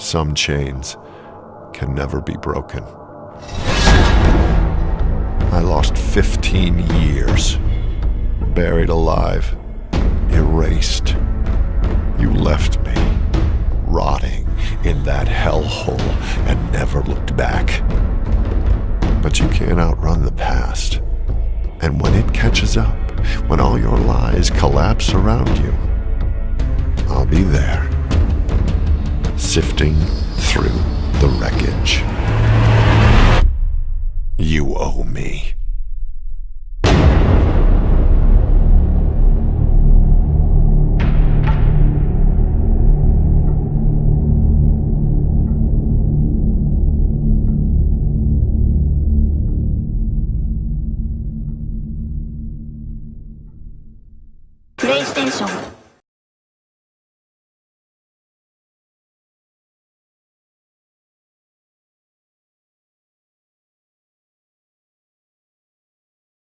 Some chains can never be broken. I lost 15 years, buried alive, erased. You left me, rotting in that hellhole and never looked back. But you can't outrun the past. And when it catches up, when all your lies collapse around you, I'll be there sifting through the wreckage. You owe me. プレイステーション